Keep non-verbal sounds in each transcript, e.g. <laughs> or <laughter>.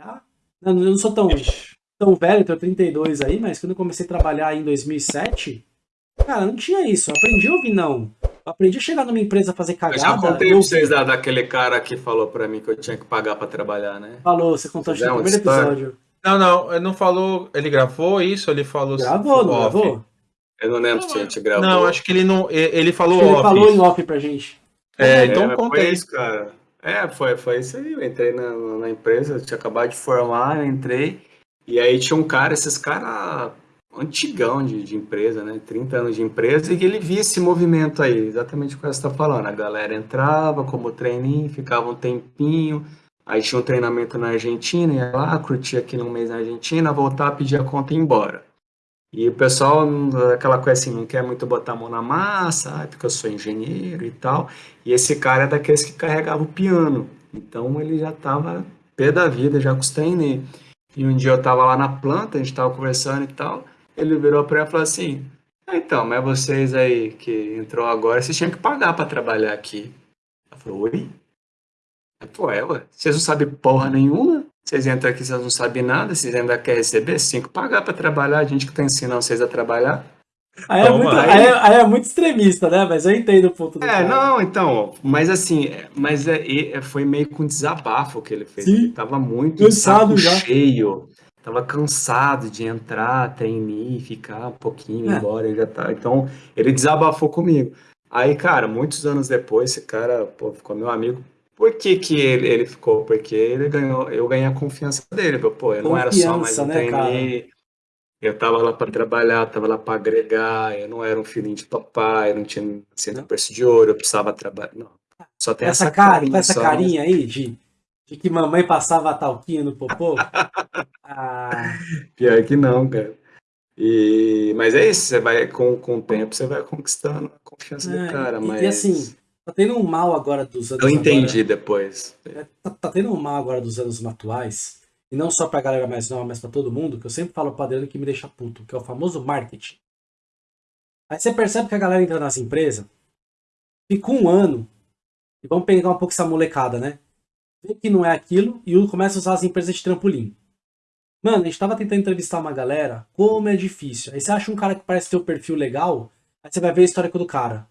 Tá? Eu não sou tão, tão velho, tenho 32 aí, mas quando eu comecei a trabalhar em 2007, cara, não tinha isso. Eu aprendi a ouvir não. Eu aprendi a chegar numa empresa fazer cagada. Eu já contei pra vocês da, daquele cara que falou pra mim que eu tinha que pagar pra trabalhar, né? Falou, você contou no primeiro episódio. Não, não, ele não falou. Ele gravou isso? Ele falou. Gravou, não gravou? Eu não lembro se a gente gravou. Não, acho que ele não. Ele falou ele off. Ele falou em off pra gente. É, então é, conta isso, cara. É, foi, foi isso aí. Eu entrei na, na empresa, tinha acabado de formar, eu entrei. E aí tinha um cara, esses caras antigão de, de empresa, né? 30 anos de empresa, e ele via esse movimento aí, exatamente o que você está falando. A galera entrava como treininho, ficava um tempinho, aí tinha um treinamento na Argentina, ia lá, curtia aqui um mês na Argentina, voltar, pedir a conta e ir embora. E o pessoal, aquela coisa assim, não quer muito botar a mão na massa, porque eu sou engenheiro e tal. E esse cara é daqueles que carregava o piano. Então ele já estava pé da vida, já com os treinos. E um dia eu estava lá na planta, a gente estava conversando e tal. Ele virou para mim e falou assim: ah, Então, mas vocês aí que entrou agora, vocês tinham que pagar para trabalhar aqui. Eu falei: Oi? É, ué, vocês não sabem porra nenhuma? Vocês entram aqui, vocês não sabem nada, vocês ainda querem receber? Cinco pagar para trabalhar, a gente que está ensinando vocês a trabalhar. Aí é, muito, aí, aí é, muito, extremista, né? Mas eu entendo o ponto do É, cara. não, então, mas assim, mas é, é, foi meio com desabafo que ele fez. Sim. Ele tava muito Cansado já. cheio. Tava cansado de entrar, treinar, ficar um pouquinho, é. embora, ele já tá. Então, ele desabafou comigo. Aí, cara, muitos anos depois, esse cara, pô, ficou meu amigo por que, que ele, ele ficou? Porque ele ganhou, eu ganhei a confiança dele. Pô, eu não era só mais um né, trainee. Eu tava lá para trabalhar, tava lá para agregar, eu não era um filhinho de papai, eu não tinha centro berço de ouro, eu precisava trabalhar. Não. Só tem essa, essa carinha, essa só, carinha aí de, <laughs> de que mamãe passava a talquinha no popô. ah. <laughs> Pior que não, cara. E, mas é isso, você vai com, com o tempo, você vai conquistando a confiança é, do cara. Mas... E assim, Tá tendo um mal agora dos anos. Eu entendi agora, depois. É, tá, tá, tendo um mal agora dos anos atuais. E não só pra galera mais nova, mas pra todo mundo, que eu sempre falo pro Adriano que me deixa puto, que é o famoso marketing. Aí você percebe que a galera entra nas empresas, fica um ano, e vamos pegar um pouco essa molecada, né? Vê que não é aquilo e começa a usar as empresas de trampolim. Mano, a gente tava tentando entrevistar uma galera, como é difícil. Aí você acha um cara que parece ter um perfil legal, aí você vai ver a história do cara.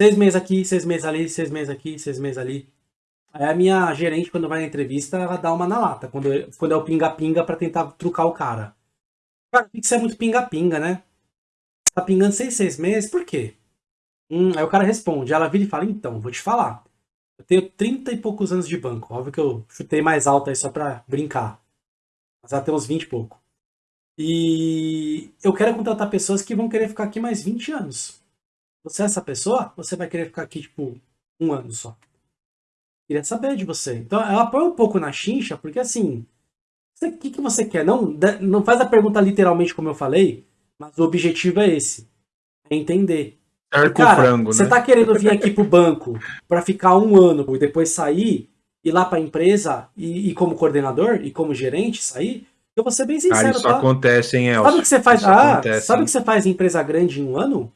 Seis meses aqui, seis meses ali, seis meses aqui, seis meses ali. Aí a minha gerente, quando vai na entrevista, ela dá uma na lata. Quando, quando é o pinga-pinga pra tentar trucar o cara. Cara, que ser muito pinga-pinga, né? Tá pingando seis, seis meses, por quê? Hum, aí o cara responde, ela vira e fala, então, vou te falar. Eu tenho 30 e poucos anos de banco. Óbvio que eu chutei mais alto aí só pra brincar. Mas ela tem uns 20 e pouco. E eu quero contratar pessoas que vão querer ficar aqui mais 20 anos. Você é essa pessoa? Você vai querer ficar aqui, tipo, um ano só. Queria saber de você. Então, ela põe um pouco na chincha, porque assim, o que, que você quer? Não, não faz a pergunta literalmente como eu falei, mas o objetivo é esse. É entender. Arco Cara, frango, você né? tá querendo vir aqui pro banco para ficar um ano e depois sair, ir lá pra empresa e, e como coordenador e como gerente sair? Eu vou ser bem sincero, Cara, isso tá? acontece, hein, Elcio? Sabe o que você faz? Ah, acontece, sabe o que você faz em empresa grande em um ano?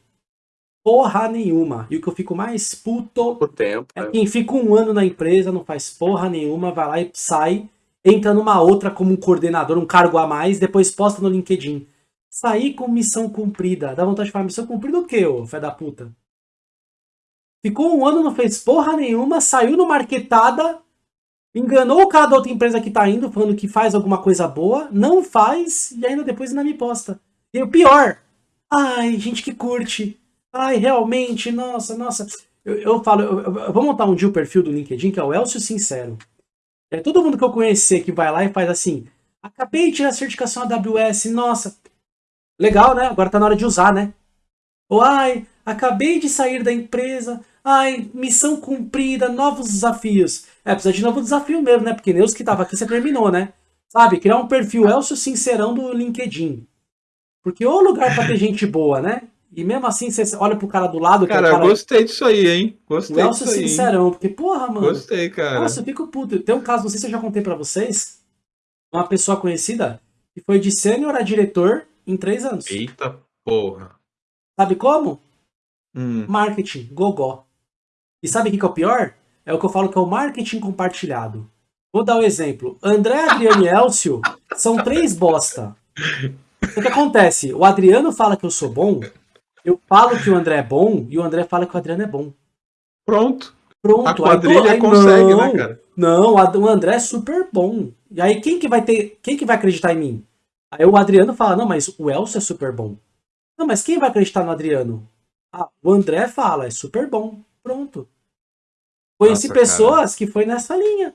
Porra nenhuma. E o que eu fico mais puto o tempo, é, é quem fica um ano na empresa, não faz porra nenhuma, vai lá e sai, entra numa outra como um coordenador, um cargo a mais, depois posta no LinkedIn. Sair com missão cumprida. Dá vontade de falar, missão cumprida o quê, ô fé da puta? Ficou um ano, não fez porra nenhuma, saiu no marketada, enganou o cara da outra empresa que tá indo, falando que faz alguma coisa boa, não faz, e ainda depois ainda me posta. E o pior, ai, gente que curte, Ai, realmente, nossa, nossa. Eu, eu falo, eu, eu, vou montar um dia o perfil do LinkedIn, que é o Elcio Sincero. É todo mundo que eu conhecer que vai lá e faz assim, acabei de tirar a certificação AWS, nossa, legal, né? Agora tá na hora de usar, né? Ou, ai, acabei de sair da empresa, ai, missão cumprida, novos desafios. É, precisa de novo desafio mesmo, né? Porque nem os que tava aqui você terminou, né? Sabe, criar um perfil Elcio Sincerão do LinkedIn. Porque o lugar pra ter gente boa, né? E mesmo assim, você olha pro cara do lado. Cara, é cara... gostei disso aí, hein? Gostei Nossa, disso sincerão, aí, porque, porra, mano. Gostei, cara. Nossa, eu fico puto. Tem um caso, não sei se eu já contei pra vocês. Uma pessoa conhecida que foi de sênior a diretor em três anos. Eita porra. Sabe como? Hum. Marketing, gogó. E sabe o que, que é o pior? É o que eu falo que é o marketing compartilhado. Vou dar um exemplo. André, Adriano e <laughs> Elcio são três bosta. O que acontece? O Adriano fala que eu sou bom, eu falo que o André é bom e o André fala que o Adriano é bom. Pronto. Pronto. A quadrilha aí, aí, consegue, não, né, cara? Não, o André é super bom. E aí quem que vai ter, quem que vai acreditar em mim? Aí o Adriano fala, não, mas o Elcio é super bom. Não, mas quem vai acreditar no Adriano? Ah, o André fala, é super bom. Pronto. Conheci Nossa, pessoas que foi nessa linha.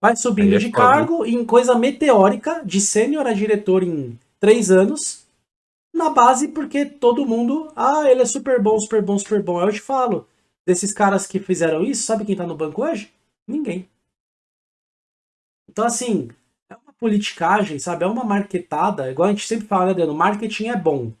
Vai subindo é de foda. cargo em coisa meteórica, de sênior a diretor em três anos, na base porque todo mundo, ah, ele é super bom, super bom, super bom. Eu te falo, desses caras que fizeram isso, sabe quem tá no banco hoje? Ninguém. Então, assim, é uma politicagem, sabe? É uma marketada, igual a gente sempre fala, né, Adriano? Marketing é bom.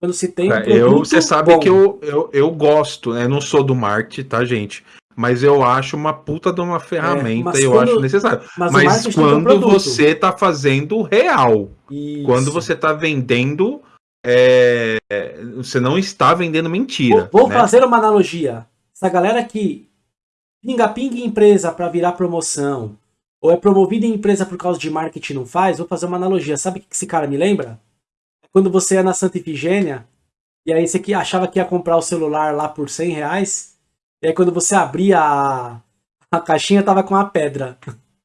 Quando se tem um É, eu, você sabe bom. que eu, eu, eu gosto, né? Eu não sou do marketing, tá, gente? Mas eu acho uma puta de uma ferramenta mas e eu quando- acho necessário. Mas, Mas quando você tá fazendo real, Isso. quando você tá vendendo, é, você não está vendendo mentira. Vou, vou né? fazer uma analogia. Essa galera que pinga-pinga em empresa para virar promoção, ou é promovida em empresa por causa de marketing não faz, vou fazer uma analogia. Sabe o que esse cara me lembra? Quando você ia na Santa Ifigênia, e aí você que achava que ia comprar o celular lá por 100 reais, e aí quando você abria a, a caixinha tava com uma pedra.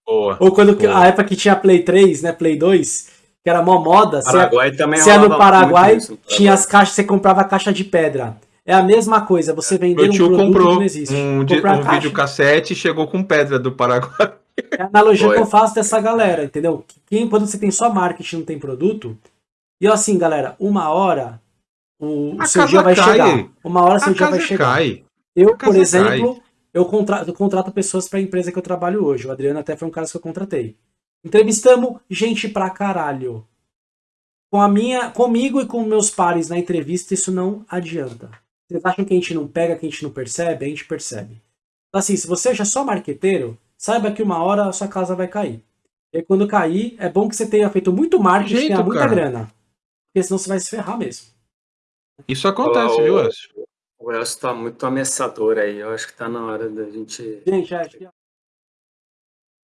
Boa. Ou quando Pô. a época que tinha Play 3, né, Play 2, que era mó moda, ia- Paraguai também se é no Paraguai, isso, no tinha as caixas, você comprava a caixa de pedra. É a mesma coisa, você vender Meu um produto que comprou não existe. um, Comprar a um videocassete e chegou com pedra do Paraguai. <laughs> É a analogia Foi. que eu faço dessa galera, entendeu? Que Quem, quando você tem só marketing não tem produto, e assim, galera, uma hora o, o seu dia vai cai. chegar. Uma hora seu A dia vai chegar. cai. Eu, por exemplo, eu contrato, eu contrato pessoas para a empresa que eu trabalho hoje. O Adriano até foi um cara que eu contratei. Entrevistamos gente pra caralho. Com a minha, comigo e com meus pares na entrevista, isso não adianta. Vocês acham que a gente não pega, que a gente não percebe? A gente percebe. Então, assim, se você já é só marqueteiro, saiba que uma hora a sua casa vai cair. E aí, quando cair, é bom que você tenha feito muito marketing, Jeito, tenha muita cara. grana. Porque senão você vai se ferrar mesmo. Isso acontece, Olá, viu, Elcio? O Elcio tá muito ameaçador aí. Eu acho que tá na hora da gente Gente, é,